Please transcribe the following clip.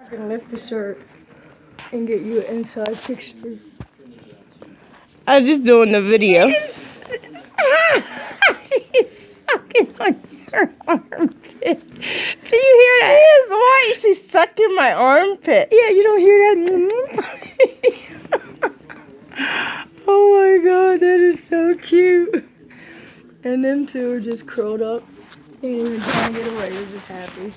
I can lift the shirt and get you an inside picture. I was just doing the video. She's sucking on your armpit. Do you hear that? She is white. She's sucking my armpit. Yeah, you don't hear that? oh my god, that is so cute. And them two are just curled up. They ain't even trying to get away. They're just happy.